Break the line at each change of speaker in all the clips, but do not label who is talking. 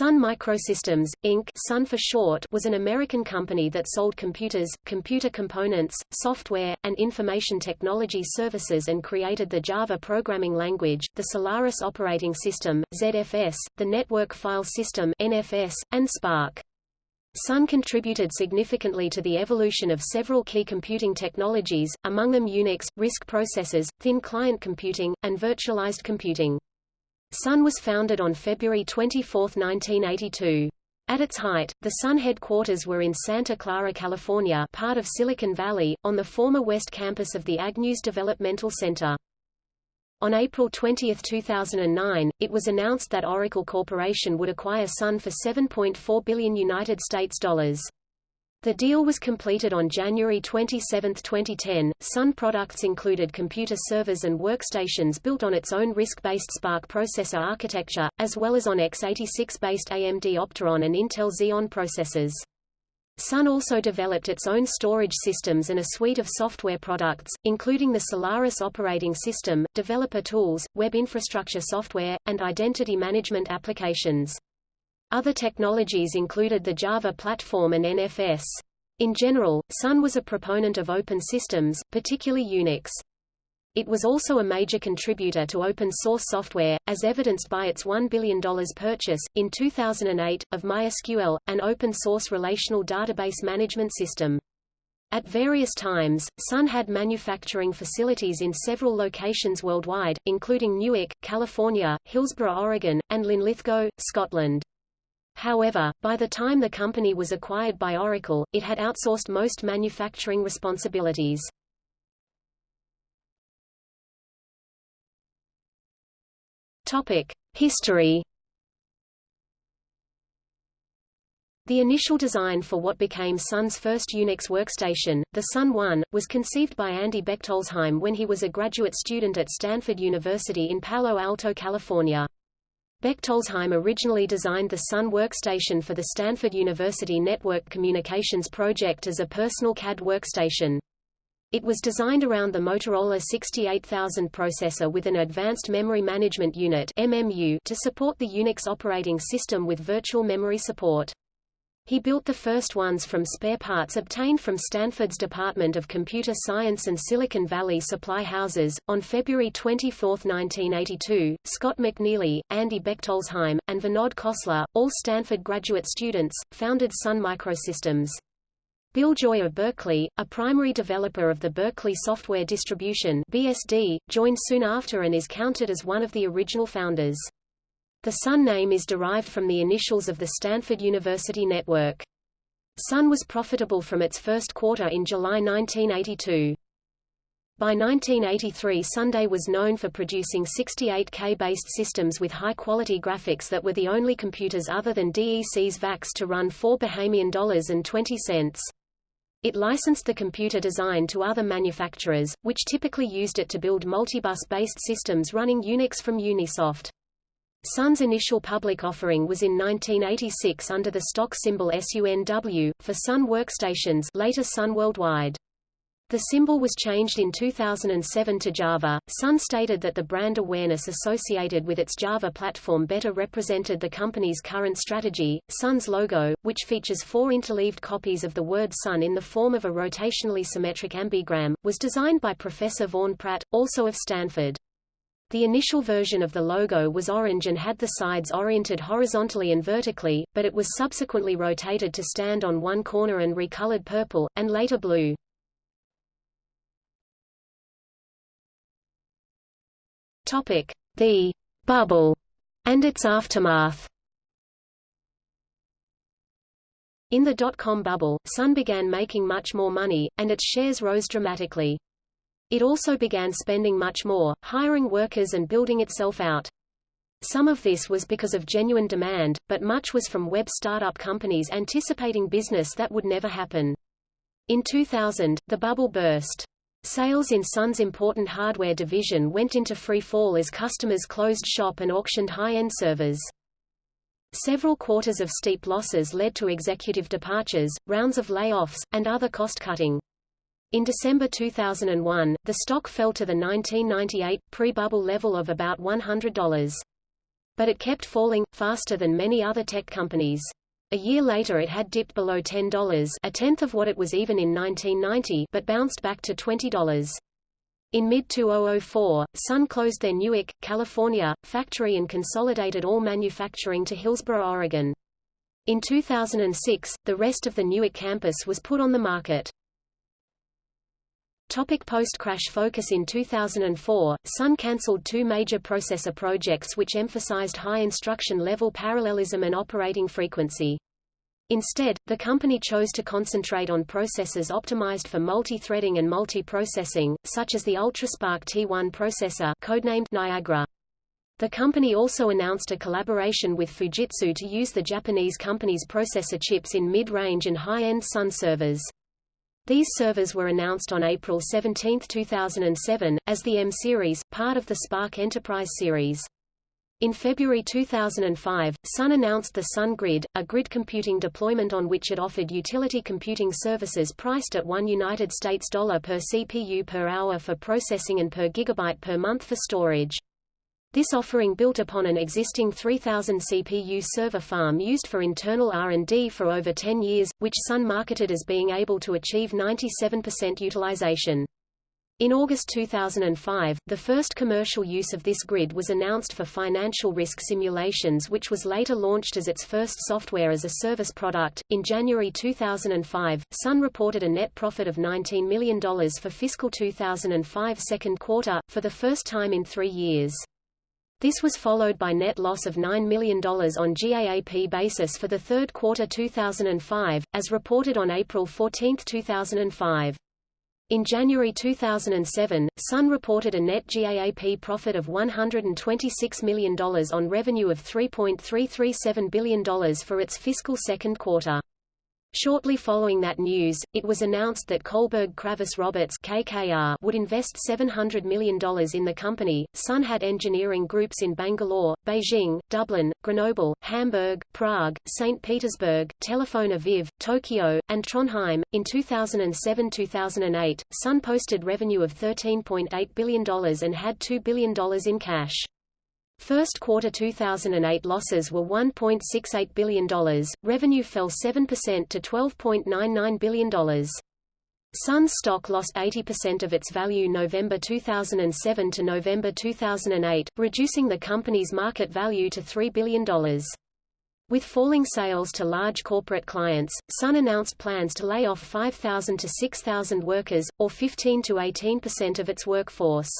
Sun Microsystems, Inc. Sun for short was an American company that sold computers, computer components, software, and information technology services and created the Java programming language, the Solaris operating system, ZFS, the Network File System NFS, and SPARC. Sun contributed significantly to the evolution of several key computing technologies, among them Unix, RISC processors, thin client computing, and virtualized computing. Sun was founded on February 24, 1982. At its height, the Sun headquarters were in Santa Clara, California part of Silicon Valley, on the former West Campus of the Agnews Developmental Center. On April 20, 2009, it was announced that Oracle Corporation would acquire Sun for 7.4 billion United States dollars. The deal was completed on January 27, 2010. Sun products included computer servers and workstations built on its own RISC-based SPARC processor architecture, as well as on x86-based AMD Opteron and Intel Xeon processors. Sun also developed its own storage systems and a suite of software products, including the Solaris operating system, developer tools, web infrastructure software, and identity management applications. Other technologies included the Java platform and NFS. In general, Sun was a proponent of open systems, particularly Unix. It was also a major contributor to open-source software, as evidenced by its $1 billion purchase, in 2008, of MySQL, an open-source relational database management system. At various times, Sun had manufacturing facilities in several locations worldwide, including Newark, California, Hillsboro, Oregon, and Linlithgow, Scotland. However, by the time the company was acquired by Oracle, it had outsourced most manufacturing responsibilities. History. The initial design for what became Sun's first Unix workstation, the Sun 1, was conceived by Andy Bechtolsheim when he was a graduate student at Stanford University in Palo Alto, California. Bechtolsheim originally designed the Sun workstation for the Stanford University Network Communications Project as a personal CAD workstation. It was designed around the Motorola 68000 processor with an Advanced Memory Management Unit MMU to support the Unix operating system with virtual memory support. He built the first ones from spare parts obtained from Stanford's Department of Computer Science and Silicon Valley supply houses. On February 24, 1982, Scott McNealy, Andy Bechtolsheim, and Vinod Khosla, all Stanford graduate students, founded Sun Microsystems. Bill Joy of Berkeley, a primary developer of the Berkeley Software Distribution BSD, joined soon after and is counted as one of the original founders. The Sun name is derived from the initials of the Stanford University network. Sun was profitable from its first quarter in July 1982. By 1983 Sunday was known for producing 68K-based systems with high-quality graphics that were the only computers other than DEC's VAX to run 4 Bahamian dollars and 20 cents. It licensed the computer design to other manufacturers, which typically used it to build multibus-based systems running Unix from Unisoft. Sun's initial public offering was in 1986 under the stock symbol SUNW, for Sun Workstations later Sun Worldwide. The symbol was changed in 2007 to Java. Sun stated that the brand awareness associated with its Java platform better represented the company's current strategy. Sun's logo, which features four interleaved copies of the word Sun in the form of a rotationally symmetric ambigram, was designed by Professor Vaughn Pratt, also of Stanford. The initial version of the logo was orange and had the sides oriented horizontally and vertically, but it was subsequently rotated to stand on one corner and recolored purple, and later blue. Topic: The bubble and its aftermath. In the dot-com bubble, Sun began making much more money, and its shares rose dramatically. It also began spending much more, hiring workers and building itself out. Some of this was because of genuine demand, but much was from web startup companies anticipating business that would never happen. In 2000, the bubble burst. Sales in Sun's important hardware division went into free fall as customers closed shop and auctioned high-end servers. Several quarters of steep losses led to executive departures, rounds of layoffs, and other cost-cutting. In December 2001, the stock fell to the 1998, pre-bubble level of about $100. But it kept falling, faster than many other tech companies. A year later it had dipped below $10 a tenth of what it was even in 1990 but bounced back to $20. In mid-2004, Sun closed their Newark, California, factory and consolidated all manufacturing to Hillsboro, Oregon. In 2006, the rest of the Newark campus was put on the market. Topic Post-crash focus In 2004, Sun cancelled two major processor projects which emphasized high instruction level parallelism and operating frequency. Instead, the company chose to concentrate on processors optimized for multi-threading and multi-processing, such as the UltraSPARC T1 processor codenamed Niagara. The company also announced a collaboration with Fujitsu to use the Japanese company's processor chips in mid-range and high-end Sun servers. These servers were announced on April 17, 2007, as the M-Series, part of the SPARC Enterprise series. In February 2005, Sun announced the Sun Grid, a grid computing deployment on which it offered utility computing services priced at 1 United States dollar per CPU per hour for processing and per gigabyte per month for storage. This offering built upon an existing 3000 CPU server farm used for internal R&D for over 10 years, which Sun marketed as being able to achieve 97% utilization. In August 2005, the first commercial use of this grid was announced for financial risk simulations, which was later launched as its first software as a service product. In January 2005, Sun reported a net profit of $19 million for fiscal 2005 second quarter, for the first time in three years. This was followed by net loss of $9 million on GAAP basis for the third quarter 2005, as reported on April 14, 2005. In January 2007, Sun reported a net GAAP profit of $126 million on revenue of $3.337 billion for its fiscal second quarter. Shortly following that news, it was announced that Kohlberg Kravis Roberts KKR would invest $700 million in the company. Sun had engineering groups in Bangalore, Beijing, Dublin, Grenoble, Hamburg, Prague, St. Petersburg, Tel Aviv, Tokyo, and Trondheim. In 2007-2008, Sun posted revenue of $13.8 billion and had $2 billion in cash. First quarter 2008 losses were $1.68 billion, revenue fell 7% to $12.99 billion. Sun's stock lost 80% of its value November 2007 to November 2008, reducing the company's market value to $3 billion. With falling sales to large corporate clients, Sun announced plans to lay off 5,000 to 6,000 workers, or 15 to 18% of its workforce.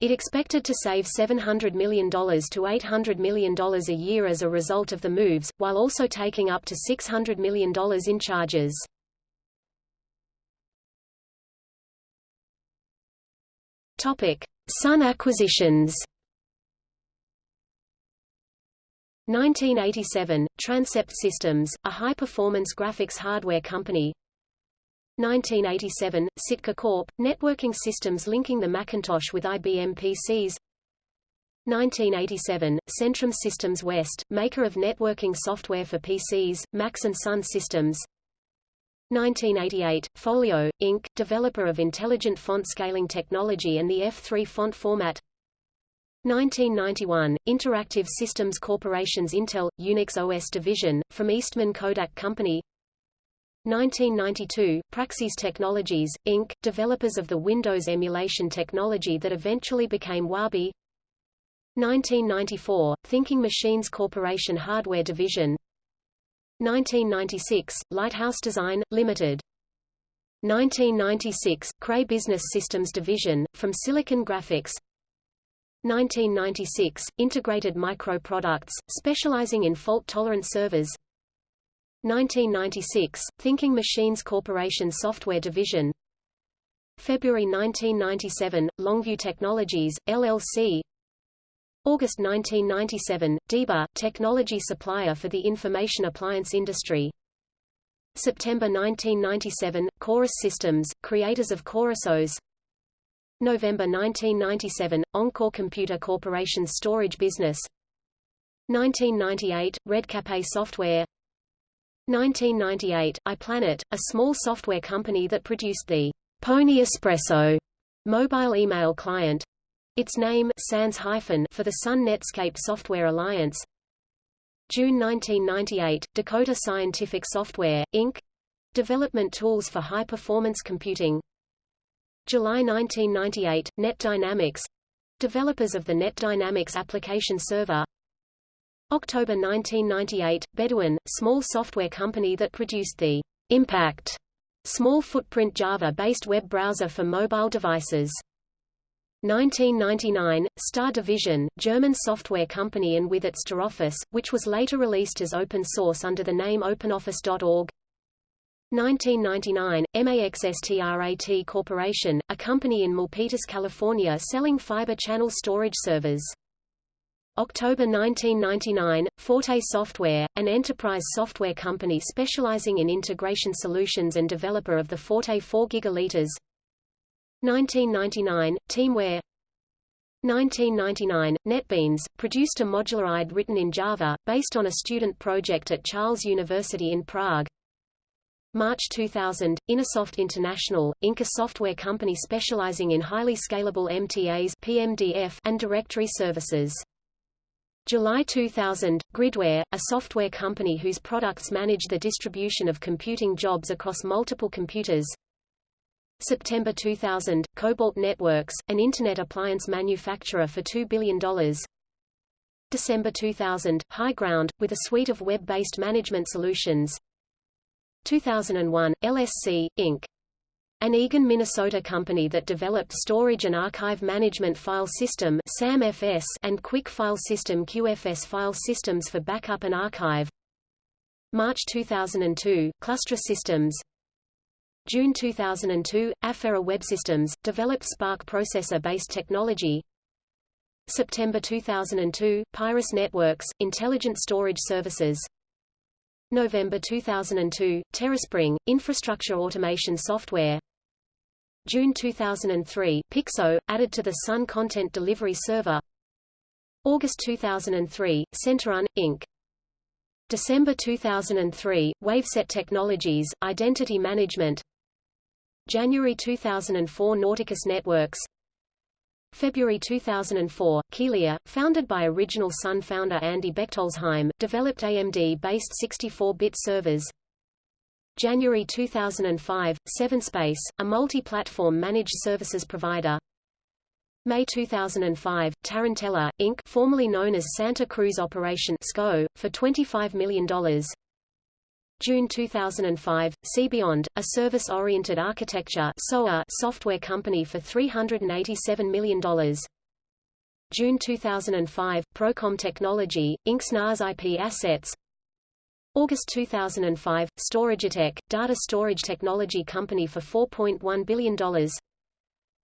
It expected to save $700 million to $800 million a year as a result of the moves, while also taking up to $600 million in charges. Topic: Sun acquisitions. 1987, Transept Systems, a high-performance graphics hardware company 1987, Sitka Corp., networking systems linking the Macintosh with IBM PCs 1987, Centrum Systems West, maker of networking software for PCs, and Sun systems 1988, Folio, Inc., developer of intelligent font scaling technology and the F3 font format 1991, Interactive Systems Corporation's Intel, Unix OS division, from Eastman Kodak Company 1992, Praxis Technologies, Inc., developers of the Windows emulation technology that eventually became Wabi 1994, Thinking Machines Corporation Hardware Division 1996, Lighthouse Design, Limited. 1996, Cray Business Systems Division, from Silicon Graphics 1996, Integrated Micro Products, specializing in fault-tolerant servers 1996, Thinking Machines Corporation Software Division. February 1997, Longview Technologies, LLC August 1997, Diba, technology supplier for the information appliance industry. September 1997, Chorus Systems, creators of ChorusOS. November 1997, Encore Computer Corporation's storage business. 1998, Redcape Software 1998, iPlanet, a small software company that produced the Pony Espresso mobile email client. Its name Sans hyphen for the Sun Netscape Software Alliance. June 1998, Dakota Scientific Software, Inc. Development tools for high-performance computing. July 1998, Net Dynamics. Developers of the Net Dynamics application server. October 1998, Beduin, small software company that produced the Impact small footprint Java-based web browser for mobile devices. 1999, Star Division, German software company and with its StarOffice, which was later released as open source under the name OpenOffice.org. 1999, MAXSTRAT Corporation, a company in Milpitas, California selling fiber channel storage servers. October 1999, Forte Software, an enterprise software company specializing in integration solutions and developer of the Forte 4 gigaliters. 1999, Teamware 1999, NetBeans, produced a modular IDE written in Java, based on a student project at Charles University in Prague. March 2000, Innosoft International, Inc. a software company specializing in highly scalable MTAs PMDF and directory services. July 2000, Gridware, a software company whose products manage the distribution of computing jobs across multiple computers. September 2000, Cobalt Networks, an Internet appliance manufacturer for $2 billion. December 2000, High Ground, with a suite of web-based management solutions. 2001, LSC, Inc. An Eagan, Minnesota company that developed Storage and Archive Management File System and Quick File System QFS file systems for backup and archive. March 2002, Clustra Systems June 2002, Afara Web Systems, developed SPARC processor-based technology. September 2002, Pyrus Networks, intelligent storage services. November 2002, TerraSpring, infrastructure automation software. June 2003, Pixo, added to the Sun Content Delivery Server. August 2003, Centerun, Inc. December 2003, Waveset Technologies, Identity Management January 2004 Nauticus Networks February 2004, Kealia, founded by original Sun founder Andy Bechtolsheim, developed AMD-based 64-bit servers. January 2005, Sevenspace, a multi-platform managed services provider. May 2005, Tarantella, Inc. formerly known as Santa Cruz Operation SCO, for $25 million. June 2005, SeeBeyond, a service-oriented architecture software company for $387 million. June 2005, Procom Technology, Inc. NAS IP assets. August 2005, StorageTech, data storage technology company for $4.1 billion.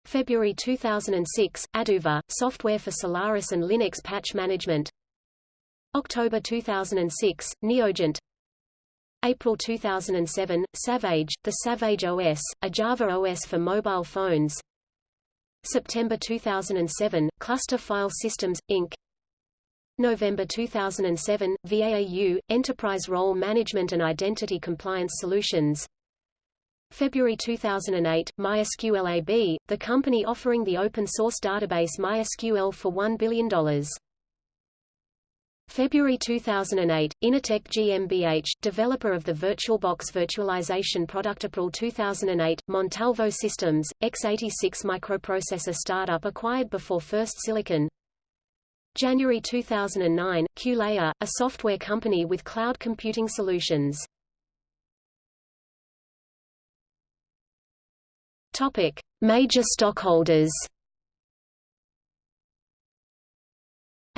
February 2006, Aduva, software for Solaris and Linux patch management. October 2006, Neogent, April 2007, SavaJe, the SavaJe OS, a Java OS for mobile phones. September 2007, Cluster File Systems, Inc. November 2007, VAAU, Enterprise Role Management and Identity Compliance Solutions. February 2008, MySQLAB, the company offering the open-source database MySQL for $1 billion. February 2008, innotek GmbH, developer of the VirtualBox virtualization product April 2008, Montalvo Systems, x86 microprocessor startup acquired before First Silicon. January 2009, QLayer, a software company with cloud computing solutions. Topic: Major stockholders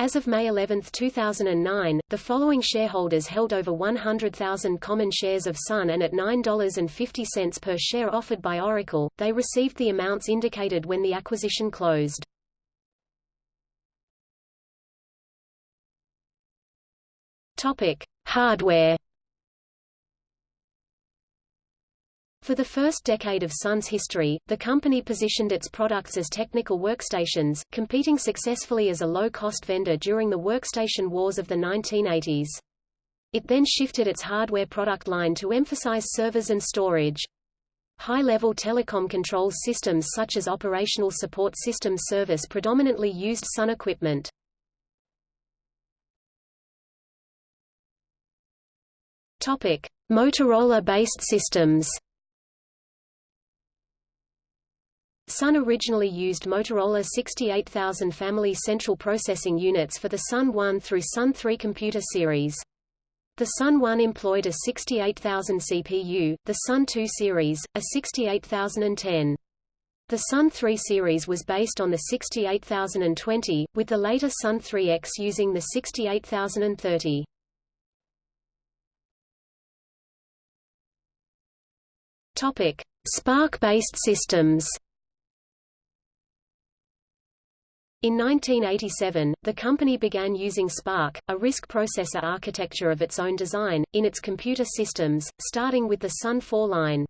As of May 11, 2009, the following shareholders held over 100,000 common shares of Sun and at $9.50 per share offered by Oracle, they received the amounts indicated when the acquisition closed. Topic: Hardware For the first decade of Sun's history, the company positioned its products as technical workstations, competing successfully as a low-cost vendor during the workstation wars of the 1980s. It then shifted its hardware product line to emphasize servers and storage. High-level telecom control systems such as operational support systems service predominantly used Sun equipment. Topic: Motorola-based systems. Sun originally used Motorola 68000 family central processing units for the Sun 1 through Sun 3 computer series. The Sun 1 employed a 68000 CPU, the Sun 2 series, a 68010. The Sun 3 series was based on the 68020, with the later Sun 3X using the 68030. Topic: SPARC-based systems. In 1987, the company began using SPARC, a RISC processor architecture of its own design, in its computer systems, starting with the Sun 4 line.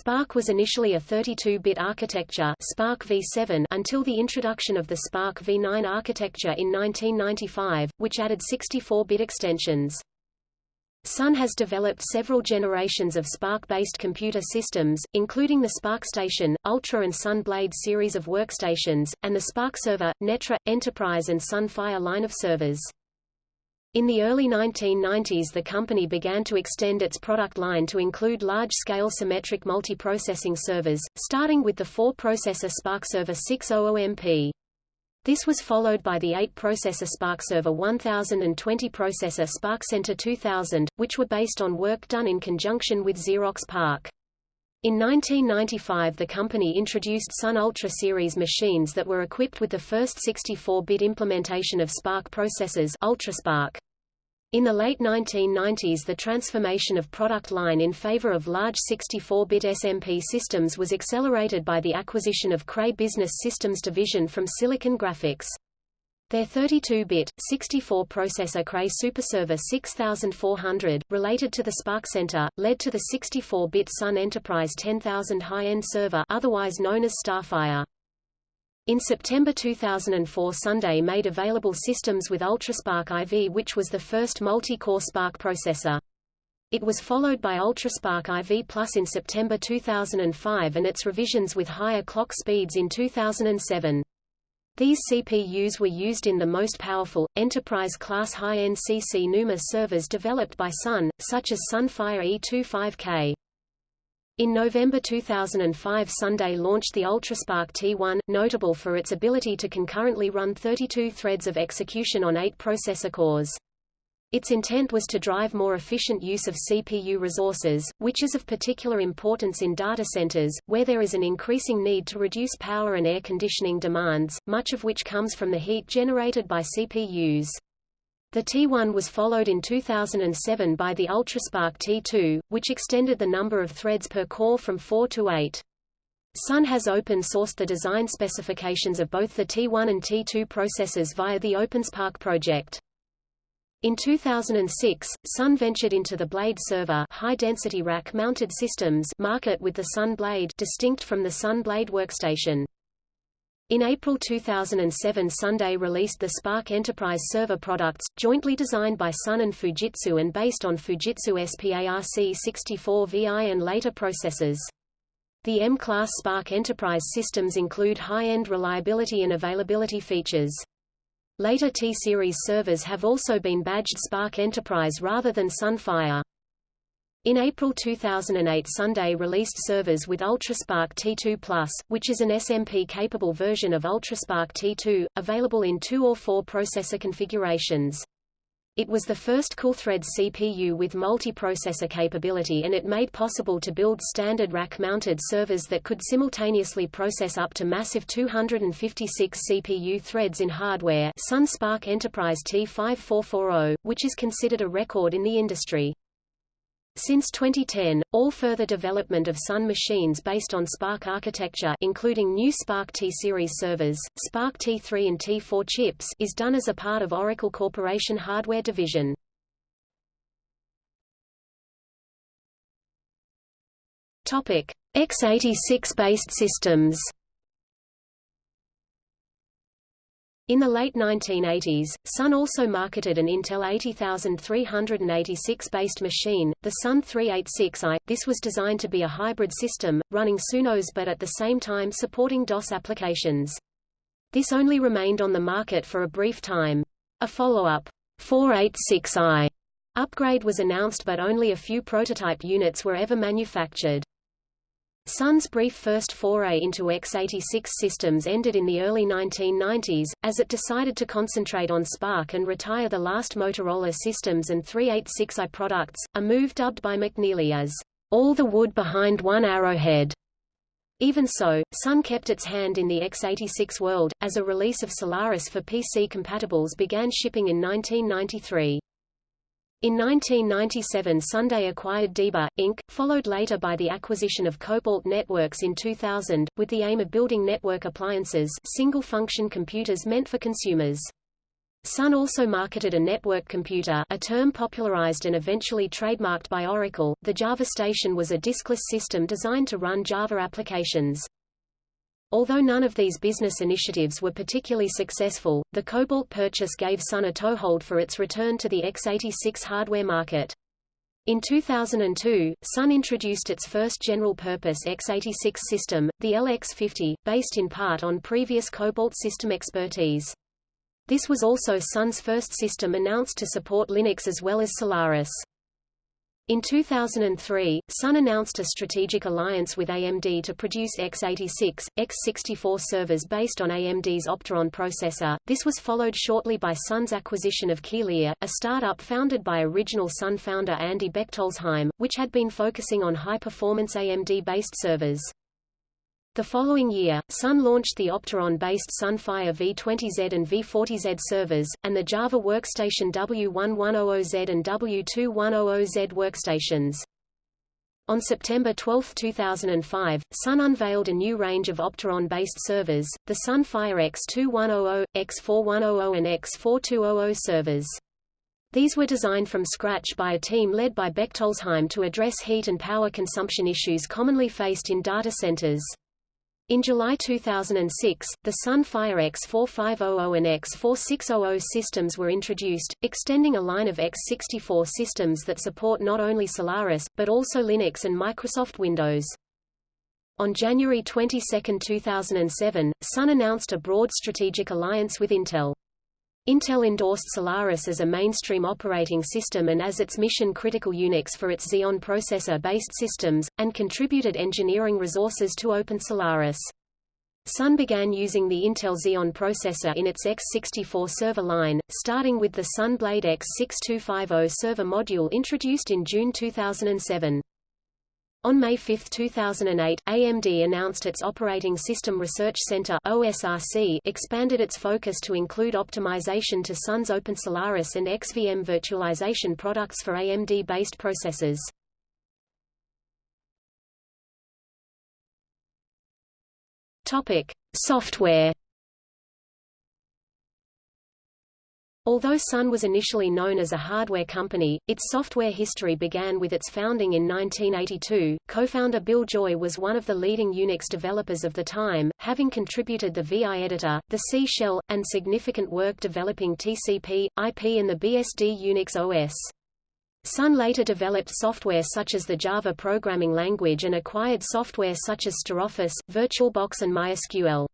SPARC was initially a 32-bit architecture SPARC v7 until the introduction of the SPARC v9 architecture in 1995, which added 64-bit extensions. Sun has developed several generations of SPARC-based computer systems, including the SPARCstation, Ultra and Sun Blade series of workstations, and the SPARC Server, Netra, Enterprise and Sun Fire line of servers. In the early 1990s the company began to extend its product line to include large-scale symmetric multiprocessing servers, starting with the four-processor SPARC Server 600MP. This was followed by the 8-processor SPARCserver 1000 and 20-processor SPARCcenter 2000, which were based on work done in conjunction with Xerox PARC. In 1995 the company introduced Sun Ultra series machines that were equipped with the first 64-bit implementation of SPARC processors UltraSPARC. In the late 1990s the transformation of product line in favor of large 64-bit SMP systems was accelerated by the acquisition of Cray Business Systems division from Silicon Graphics. Their 32-bit, 64-processor Cray SuperServer 6400, related to the SPARCcenter, led to the 64-bit Sun Enterprise 10000 high-end server otherwise known as Starfire. In September 2004 Sunday made available systems with UltraSPARC IV which was the first multi-core SPARC processor. It was followed by UltraSPARC IV Plus in September 2005 and its revisions with higher clock speeds in 2007. These CPUs were used in the most powerful, enterprise-class high-end CC NUMA servers developed by Sun, such as Sunfire E25K. In November 2005 Sunday launched the UltraSPARC T1, notable for its ability to concurrently run 32 threads of execution on 8 processor cores. Its intent was to drive more efficient use of CPU resources, which is of particular importance in data centers, where there is an increasing need to reduce power and air conditioning demands, much of which comes from the heat generated by CPUs. The T1 was followed in 2007 by the UltraSPARC T2, which extended the number of threads per core from 4 to 8. Sun has open-sourced the design specifications of both the T1 and T2 processors via the OpenSPARC project. In 2006, Sun ventured into the Blade server high-density rack-mounted systems market with the Sun Blade distinct from the Sun Blade workstation. In April 2007 Sunday released the SPARC Enterprise server products, jointly designed by Sun and Fujitsu and based on Fujitsu SPARC64VI and later processors. The M-class SPARC Enterprise systems include high-end reliability and availability features. Later T-series servers have also been badged SPARC Enterprise rather than Sunfire. In April 2008 Sunday released servers with UltraSPARC T2 Plus, which is an SMP-capable version of UltraSPARC T2, available in two or four processor configurations. It was the first CoolThread CPU with multi-processor capability and it made possible to build standard rack-mounted servers that could simultaneously process up to massive 256 CPU threads in hardware Sun SPARC Enterprise T5440, which is considered a record in the industry. Since 2010, all further development of Sun machines based on SPARC architecture including new SPARC T-series servers, SPARC T3 and T4 chips is done as a part of Oracle Corporation Hardware Division. Topic: x86-based systems In the late 1980s, Sun also marketed an Intel 80386-based machine, the Sun 386i. This was designed to be a hybrid system, running SunOS but at the same time supporting DOS applications. This only remained on the market for a brief time. A follow-up, 486i, upgrade was announced but only a few prototype units were ever manufactured. Sun's brief first foray into x86 systems ended in the early 1990s, as it decided to concentrate on SPARC and retire the last Motorola Systems and 386i products, a move dubbed by McNealy as, "...all the wood behind one arrowhead." Even so, Sun kept its hand in the x86 world, as a release of Solaris for PC compatibles began shipping in 1993. In 1997 Sunday acquired Diba, Inc., followed later by the acquisition of Cobalt Networks in 2000, with the aim of building network appliances single-function computers meant for consumers. Sun also marketed a network computer a term popularized and eventually trademarked by Oracle. The Java Station was a diskless system designed to run Java applications. Although none of these business initiatives were particularly successful, the Cobalt purchase gave Sun a toehold for its return to the x86 hardware market. In 2002, Sun introduced its first general-purpose x86 system, the LX50, based in part on previous Cobalt system expertise. This was also Sun's first system announced to support Linux as well as Solaris. In 2003, Sun announced a strategic alliance with AMD to produce x86, x64 servers based on AMD's Opteron processor. This was followed shortly by Sun's acquisition of Kealia, a startup founded by original Sun founder Andy Bechtolsheim, which had been focusing on high-performance AMD-based servers. The following year, Sun launched the Opteron-based Sunfire V20Z and V40Z servers, and the Java Workstation W1100Z and W2100Z workstations. On September 12, 2005, Sun unveiled a new range of Opteron-based servers, the Sunfire X2100, X4100 and X4200 servers. These were designed from scratch by a team led by Bechtolsheim to address heat and power consumption issues commonly faced in data centers. In July 2006, the Sunfire X4500 and X4600 systems were introduced, extending a line of x64 systems that support not only Solaris, but also Linux and Microsoft Windows. On January 22, 2007, Sun announced a broad strategic alliance with Intel. Intel endorsed Solaris as a mainstream operating system and as its mission-critical Unix for its Xeon processor-based systems, and contributed engineering resources to Open Solaris. Sun began using the Intel Xeon processor in its x64 server line, starting with the Sun Blade X6250 server module introduced in June 2007. On May 5, 2008, AMD announced its Operating System Research Center OSRC expanded its focus to include optimization to Sun's Open Solaris and XVM virtualization products for AMD-based processors. Topic: Software Although Sun was initially known as a hardware company, its software history began with its founding in 1982. Co-founder Bill Joy was one of the leading Unix developers of the time, having contributed the VI editor, the C shell, and significant work developing TCP, IP and the BSD Unix OS. Sun later developed software such as the Java programming language and acquired software such as StarOffice, VirtualBox and MySQL.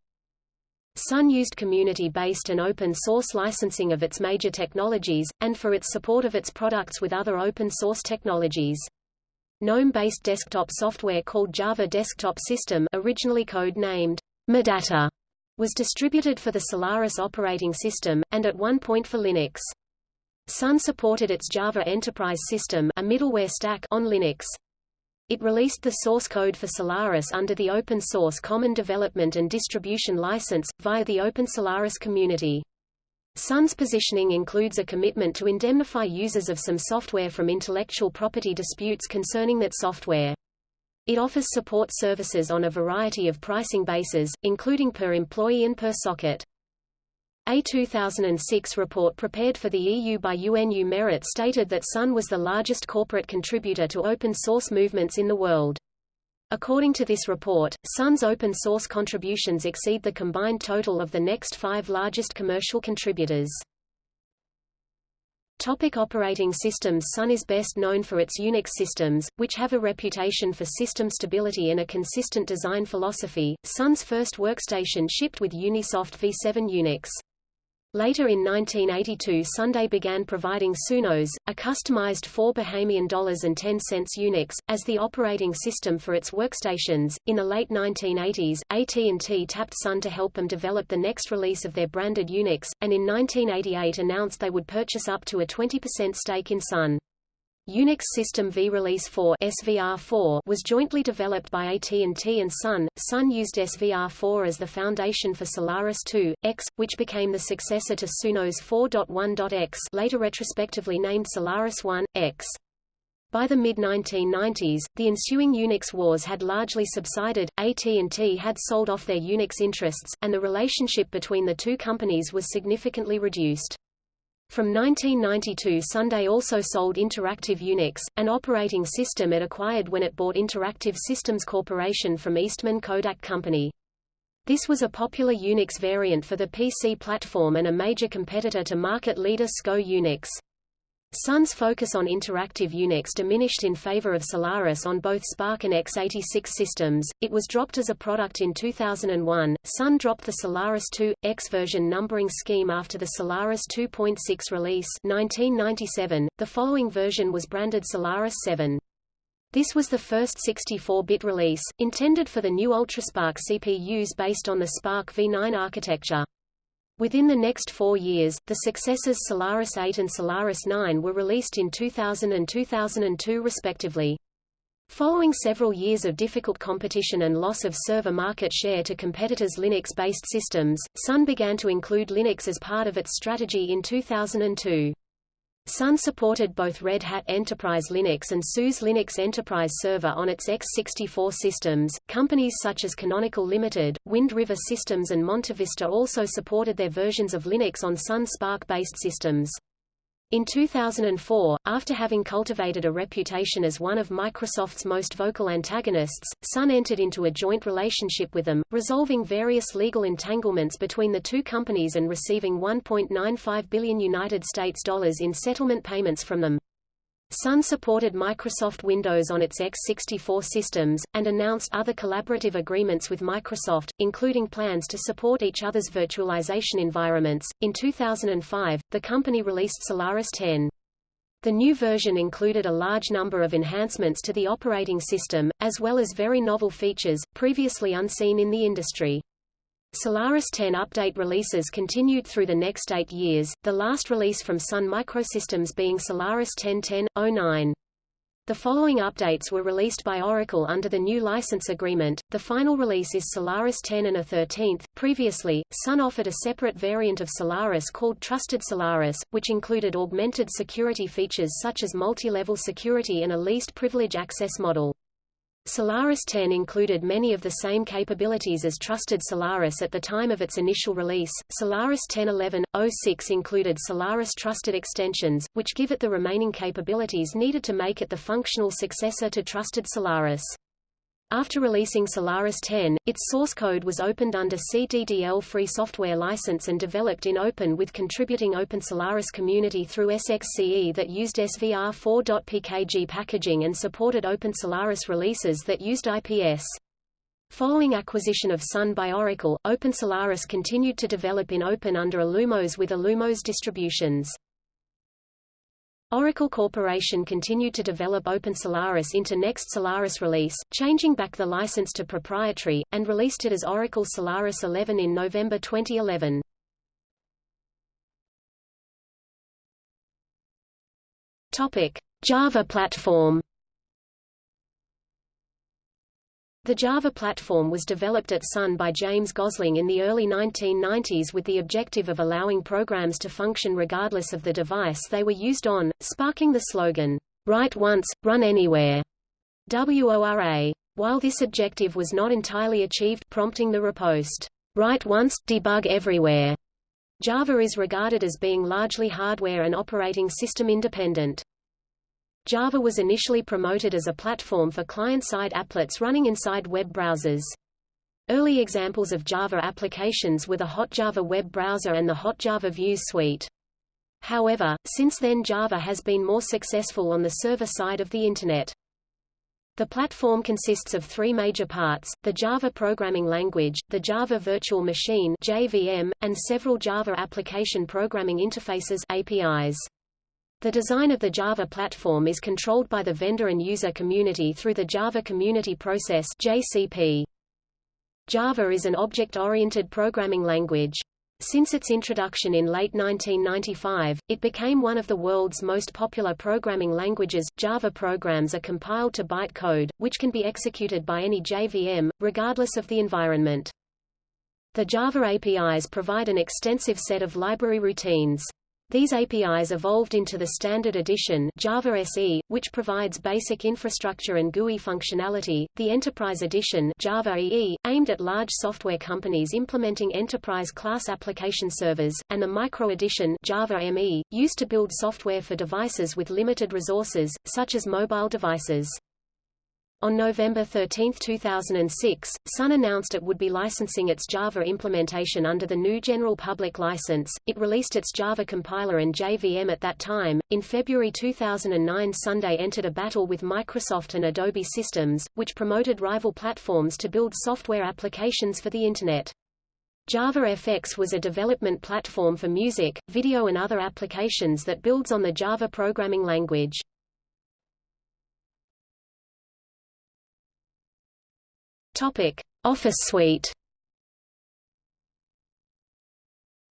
Sun used community-based and open-source licensing of its major technologies, and for its support of its products with other open-source technologies. GNOME-based desktop software called Java Desktop System originally code-named Medata was distributed for the Solaris operating system, and at one point for Linux. Sun supported its Java Enterprise System a middleware stack on Linux. It released the source code for Solaris under the Open Source Common Development and Distribution License, via the Open Solaris community. Sun's positioning includes a commitment to indemnify users of some software from intellectual property disputes concerning that software. It offers support services on a variety of pricing bases, including per employee and per socket. A 2006 report prepared for the EU by UNU Merit stated that Sun was the largest corporate contributor to open source movements in the world. According to this report, Sun's open source contributions exceed the combined total of the next five largest commercial contributors. Topic operating systems Sun is best known for its Unix systems, which have a reputation for system stability and a consistent design philosophy. Sun's first workstation shipped with Unisoft v7 Unix. Later in 1982 Sunday began providing SunOS, a customized 4 Bahamian dollars and 10 cents Unix, as the operating system for its workstations. In the late 1980s, AT&T tapped Sun to help them develop the next release of their branded Unix, and in 1988 announced they would purchase up to a 20% stake in Sun. Unix System V Release 4 SVR4 was jointly developed by AT&T and Sun. Sun used SVR4 as the foundation for Solaris 2, X, which became the successor to SunOS 4.1.x later retrospectively named Solaris 1, X. By the mid-1990s, the ensuing Unix wars had largely subsided, AT&T had sold off their Unix interests, and the relationship between the two companies was significantly reduced. From 1992 Sunday also sold Interactive Unix, an operating system it acquired when it bought Interactive Systems Corporation from Eastman Kodak Company. This was a popular Unix variant for the PC platform and a major competitor to market leader SCO Unix. Sun's focus on interactive Unix diminished in favor of Solaris on both SPARC and x86 systems. It was dropped as a product in 2001. Sun dropped the Solaris 2 X version numbering scheme after the Solaris 2.6 release 1997. The following version was branded Solaris 7. This was the first 64-bit release, intended for the new UltraSPARC CPUs based on the SPARC v9 architecture. Within the next four years, the successors Solaris 8 and Solaris 9 were released in 2000 and 2002 respectively. Following several years of difficult competition and loss of server market share to competitors' Linux-based systems, Sun began to include Linux as part of its strategy in 2002. Sun supported both Red Hat Enterprise Linux and SUSE Linux Enterprise Server on its x64 systems. Companies such as Canonical Limited, Wind River Systems, and MontaVista also supported their versions of Linux on Sun SPARC based systems. In 2004, after having cultivated a reputation as one of Microsoft's most vocal antagonists, Sun entered into a joint relationship with them, resolving various legal entanglements between the two companies and receiving 1.95 billion United States dollars in settlement payments from them. Sun supported Microsoft Windows on its x64 systems, and announced other collaborative agreements with Microsoft, including plans to support each other's virtualization environments. In 2005, the company released Solaris 10. The new version included a large number of enhancements to the operating system, as well as very novel features, previously unseen in the industry. Solaris 10 update releases continued through the next eight years, the last release from Sun Microsystems being Solaris 10.10.09. The following updates were released by Oracle under the new license agreement. The final release is Solaris 10 and a 13th. Previously, Sun offered a separate variant of Solaris called Trusted Solaris, which included augmented security features such as multi-level security and a least privilege access model. Solaris 10 included many of the same capabilities as Trusted Solaris at the time of its initial release. Solaris 10.11.06 included Solaris Trusted extensions, which give it the remaining capabilities needed to make it the functional successor to Trusted Solaris. After releasing Solaris 10, its source code was opened under CDDL free software license and developed in open with contributing Open Solaris community through SXCE that used SVR4.pkg packaging and supported Open Solaris releases that used IPS. Following acquisition of Sun by Oracle, Open Solaris continued to develop in open under Illumos with Illumos distributions. Oracle Corporation continued to develop Open Solaris into next Solaris release, changing back the license to proprietary, and released it as Oracle Solaris 11 in November 2011. Topic: Java platform The Java platform was developed at Sun by James Gosling in the early 1990s with the objective of allowing programs to function regardless of the device they were used on, sparking the slogan, Write once, run anywhere. WORA. While this objective was not entirely achieved prompting the riposte, Write once, debug everywhere. Java is regarded as being largely hardware and operating system independent. Java was initially promoted as a platform for client-side applets running inside web browsers. Early examples of Java applications were the HotJava web browser and the HotJava Views suite. However, since then Java has been more successful on the server side of the Internet. The platform consists of three major parts, the Java programming language, the Java Virtual Machine JVM, and several Java Application Programming Interfaces APIs. The design of the Java platform is controlled by the vendor and user community through the Java Community Process JCP. Java is an object-oriented programming language. Since its introduction in late 1995, it became one of the world's most popular programming languages. Java programs are compiled to bytecode, which can be executed by any JVM, regardless of the environment. The Java APIs provide an extensive set of library routines. These APIs evolved into the Standard Edition Java SE, which provides basic infrastructure and GUI functionality, the Enterprise Edition Java EE, aimed at large software companies implementing enterprise-class application servers, and the Micro Edition Java ME, used to build software for devices with limited resources, such as mobile devices. On November 13, 2006, Sun announced it would be licensing its Java implementation under the new General Public License. It released its Java compiler and JVM at that time. In February 2009, Sunday entered a battle with Microsoft and Adobe Systems, which promoted rival platforms to build software applications for the Internet. JavaFX was a development platform for music, video and other applications that builds on the Java programming language. Topic: Office Suite.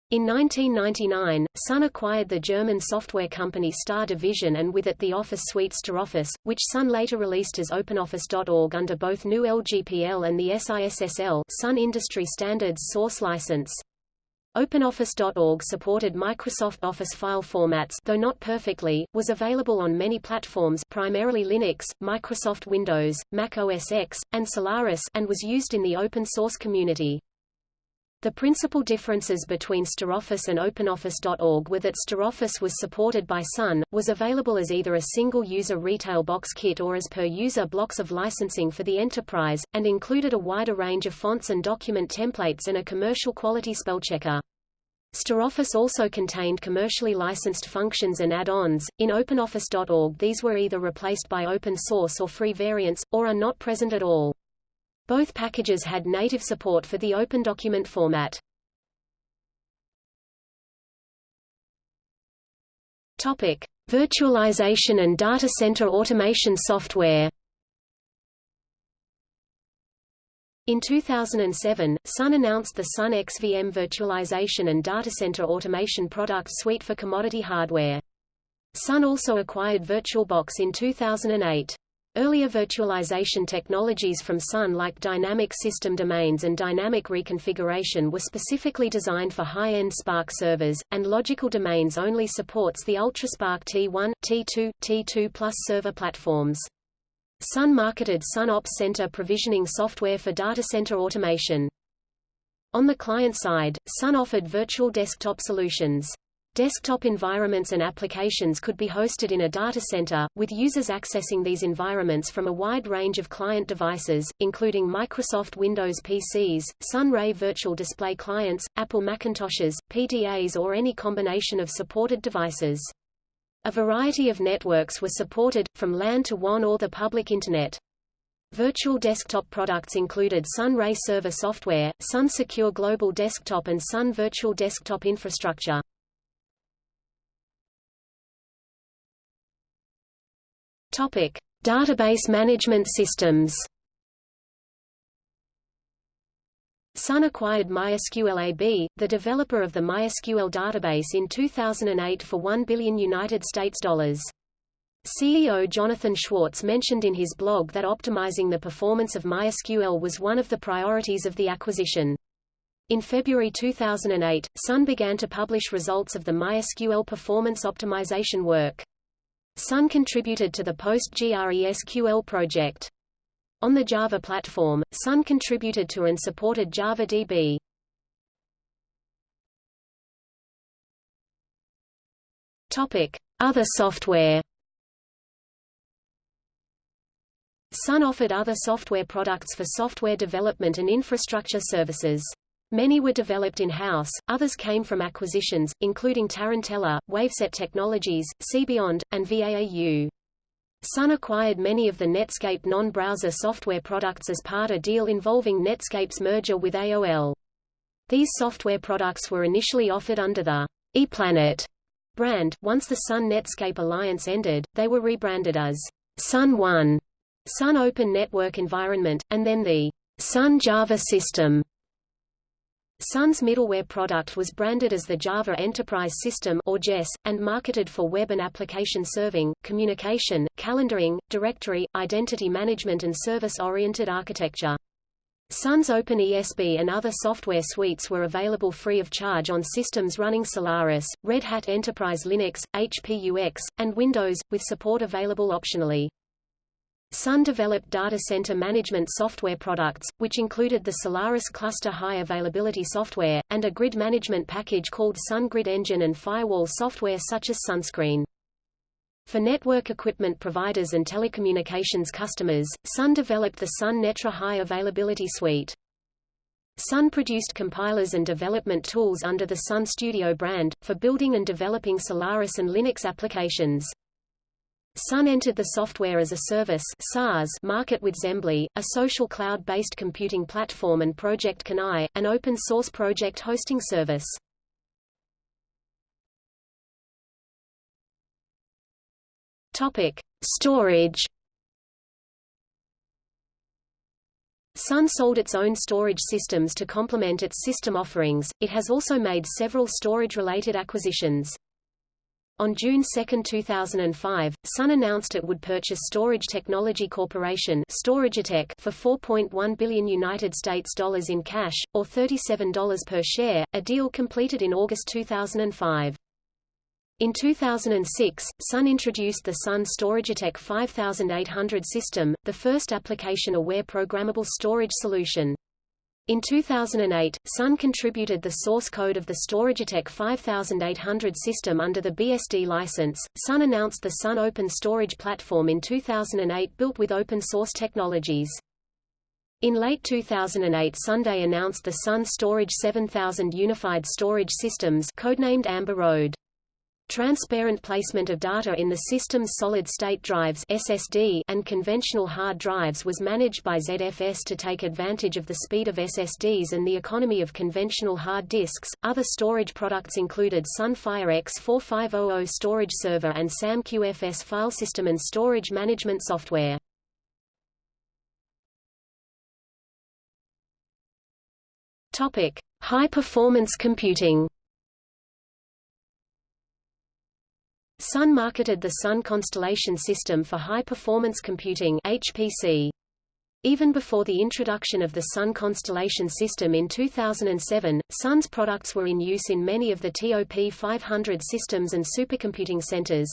In 1999, Sun acquired the German software company Star Division and with it the Office suite StarOffice, which Sun later released as OpenOffice.org under both new LGPL and the SISSL Sun Industry Standards source license. OpenOffice.org supported Microsoft Office file formats though not perfectly, was available on many platforms primarily Linux, Microsoft Windows, Mac OS X, and Solaris and was used in the open source community. The principal differences between StarOffice and OpenOffice.org were that StarOffice was supported by Sun, was available as either a single-user retail box kit or as per-user blocks of licensing for the enterprise, and included a wider range of fonts and document templates and a commercial quality spellchecker. StarOffice also contained commercially licensed functions and add-ons. In OpenOffice.org these were either replaced by open source or free variants, or are not present at all. Both packages had native support for the Open Document format. Topic: Virtualization and data center automation software. In 2007, Sun announced the Sun XVM virtualization and data center automation product suite for commodity hardware. Sun also acquired VirtualBox in 2008. Earlier virtualization technologies from Sun like dynamic system domains and dynamic reconfiguration were specifically designed for high-end SPARC servers, and logical domains only supports the UltraSPARC T1, T2, T2 Plus server platforms. Sun marketed Sun Ops Center provisioning software for data center automation. On the client side, Sun offered virtual desktop solutions. Desktop environments and applications could be hosted in a data center, with users accessing these environments from a wide range of client devices, including Microsoft Windows PCs, Sun Ray Virtual Display Clients, Apple Macintoshes, PDAs or any combination of supported devices. A variety of networks were supported, from LAN to WAN or the public Internet. Virtual desktop products included Sun Ray Server Software, Sun Secure Global Desktop and Sun Virtual Desktop Infrastructure. Topic: Database management systems. Sun acquired MySQL AB, the developer of the MySQL database in 2008 for 1 billion United States dollars. CEO Jonathan Schwartz mentioned in his blog that optimizing the performance of MySQL was one of the priorities of the acquisition. In February 2008, Sun began to publish results of the MySQL performance optimization work. Sun contributed to the PostgreSQL project. On the Java platform, Sun contributed to and supported JavaDB. Topic: Other software. Sun offered other software products for software development and infrastructure services. Many were developed in-house, others came from acquisitions, including Tarantella, Waveset Technologies, SeeBeyond, and VAAU. Sun acquired many of the Netscape non-browser software products as part of a deal involving Netscape's merger with AOL. These software products were initially offered under the iPlanet brand. Once the Sun Netscape alliance ended, they were rebranded as Sun One, Sun Open Network Environment, and then the Sun Java System. Sun's middleware product was branded as the Java Enterprise System or JES, and marketed for web and application serving, communication, calendaring, directory, identity management and service-oriented architecture. Sun's OpenESB and other software suites were available free of charge on systems running Solaris, Red Hat Enterprise Linux, HP UX, and Windows, with support available optionally. Sun developed data center management software products, which included the Solaris Cluster High Availability software, and a grid management package called Sun Grid Engine and firewall software such as Sunscreen. For network equipment providers and telecommunications customers, Sun developed the Sun Netra High Availability Suite. Sun produced compilers and development tools under the Sun Studio brand, for building and developing Solaris and Linux applications. Sun entered the software as a service SaaS market with zembly, a social cloud-based computing platform and Project Kenai, an open-source project hosting service. Topic: Storage. Sun sold its own storage systems to complement its system offerings. It has also made several storage-related acquisitions. On June 2, 2005, Sun announced it would purchase Storage Technology Corporation StorageTek for 4.1 billion United States dollars in cash, or $37 per share, a deal completed in August 2005. In 2006, Sun introduced the Sun StorageTek 5800 system, the first application-aware programmable storage solution. In 2008, Sun contributed the source code of the StorageTek 5800 system under the BSD license. Sun announced the Sun Open Storage Platform in 2008 built with open source technologies. In late 2008 Sunday announced the Sun Storage 7000 Unified Storage Systems codenamed Amber Road. Transparent placement of data in the system's solid-state drives SSD and conventional hard drives was managed by ZFS to take advantage of the speed of SSDs and the economy of conventional hard disks. Other storage products included Sunfire X4500 storage server and SAMQFS file system and storage management software. Topic: High-performance computing. Sun marketed the Sun Constellation System for High-Performance Computing HPC. Even before the introduction of the Sun Constellation System in 2007, Sun's products were in use in many of the TOP 500 systems and supercomputing centers.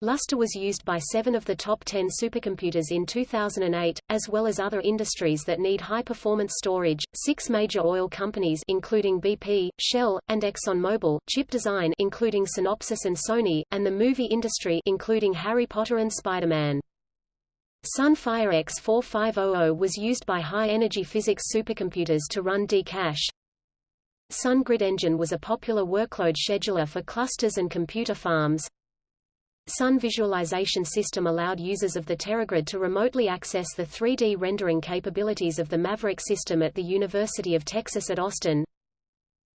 Lustre was used by seven of the top 10 supercomputers in 2008, as well as other industries that need high-performance storage. Six major oil companies including BP, Shell, and ExxonMobil, chip design including Synopsys and Sony, and the movie industry including Harry Potter and Spider-Man. Sunfire X4500 was used by high-energy physics supercomputers to run D-Cache. Sun Grid Engine was a popular workload scheduler for clusters and computer farms. Sun Visualization System allowed users of the TeraGrid to remotely access the 3D rendering capabilities of the Maverick system at the University of Texas at Austin.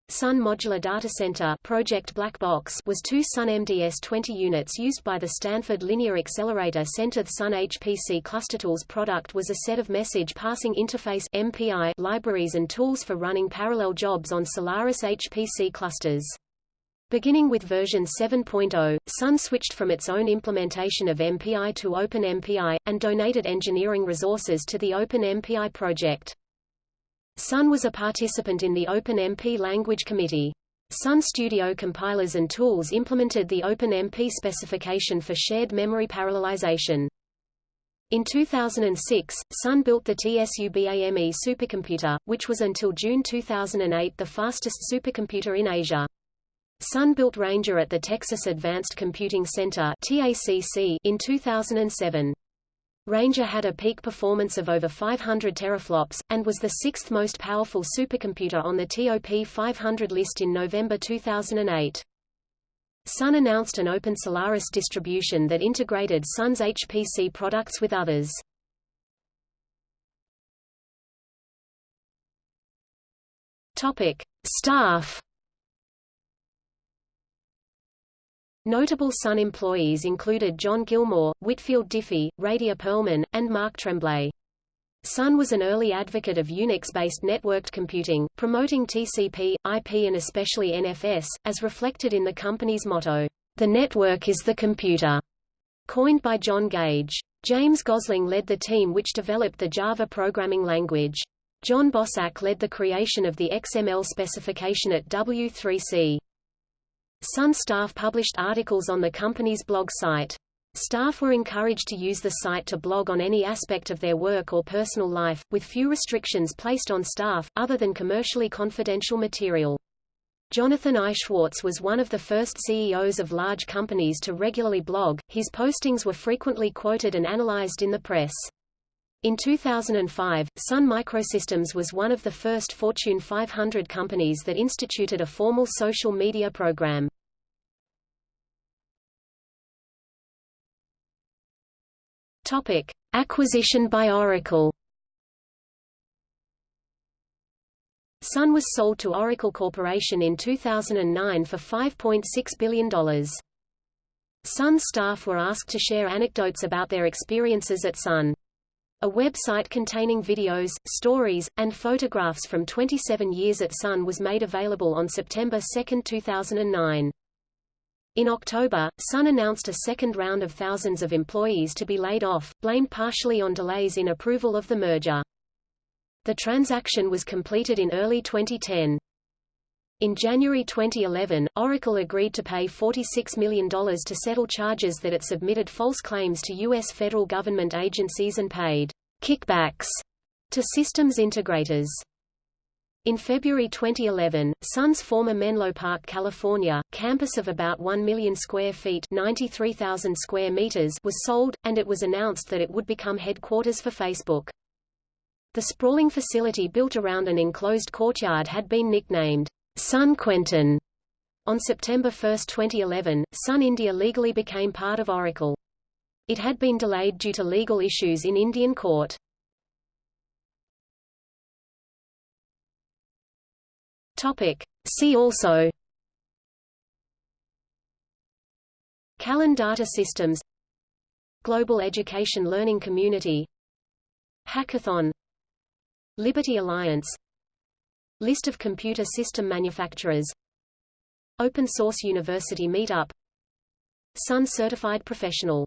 Sun Modular Data Center Project Black Box was two Sun MDS-20 units used by the Stanford Linear Accelerator Center. The Sun HPC ClusterTools product was a set of message passing interface MPI libraries and tools for running parallel jobs on Solaris HPC clusters. Beginning with version 7.0, Sun switched from its own implementation of MPI to OpenMPI, and donated engineering resources to the OpenMPI project. Sun was a participant in the OpenMP Language Committee. Sun Studio compilers and tools implemented the OpenMP specification for shared memory parallelization. In 2006, Sun built the TSUBAME supercomputer, which was until June 2008 the fastest supercomputer in Asia. Sun built Ranger at the Texas Advanced Computing Center in 2007. Ranger had a peak performance of over 500 teraflops, and was the sixth most powerful supercomputer on the TOP 500 list in November 2008. Sun announced an open Solaris distribution that integrated Sun's HPC products with others. Topic: Staff. Notable Sun employees included John Gilmore, Whitfield Diffie, Radia Perlman, and Marc Tremblay. Sun was an early advocate of Unix-based networked computing, promoting TCP, IP and especially NFS, as reflected in the company's motto, "The network is the computer", coined by John Gage. James Gosling led the team which developed the Java programming language. Jon Bosak led the creation of the XML specification at W3C. Sun staff published articles on the company's blog site. Staff were encouraged to use the site to blog on any aspect of their work or personal life, with few restrictions placed on staff, other than commercially confidential material. Jonathan I. Schwartz was one of the first CEOs of large companies to regularly blog, his postings were frequently quoted and analyzed in the press. In 2005, Sun Microsystems was one of the first Fortune 500 companies that instituted a formal social media program. Topic: Acquisition by Oracle. Sun was sold to Oracle Corporation in 2009 for $5.6 billion. Sun staff were asked to share anecdotes about their experiences at Sun. A website containing videos, stories, and photographs from 27 years at Sun was made available on September 2, 2009. In October, Sun announced a second round of thousands of employees to be laid off, blamed partially on delays in approval of the merger. The transaction was completed in early 2010. In January 2011, Oracle agreed to pay $46 million to settle charges that it submitted false claims to U.S. federal government agencies and paid kickbacks to systems integrators. In February 2011, Sun's former Menlo Park, California, campus of about 1 million square feet 93,000 square meters was sold, and it was announced that it would become headquarters for Facebook. The sprawling facility built around an enclosed courtyard had been nicknamed Sun Quentin. On September 1, 2011, Sun India legally became part of Oracle. It had been delayed due to legal issues in Indian court. Topic. See also Callan Data Systems Global Education Learning Community Hackathon Liberty Alliance List of computer system manufacturers. Open Source University Meetup. Sun Certified Professional